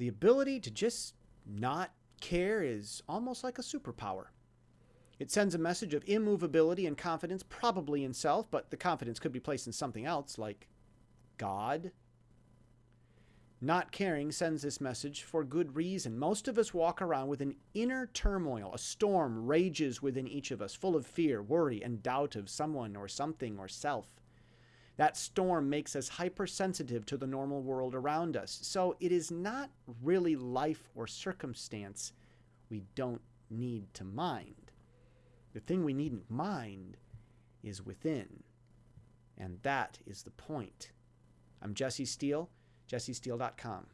The ability to just not care is almost like a superpower. It sends a message of immovability and confidence, probably in self, but the confidence could be placed in something else, like God. Not caring sends this message for good reason. Most of us walk around with an inner turmoil. A storm rages within each of us, full of fear, worry, and doubt of someone or something or self. That storm makes us hypersensitive to the normal world around us. So it is not really life or circumstance we don't need to mind. The thing we needn't mind is within. And that is the point. I'm Jesse Steele, jessesteele.com.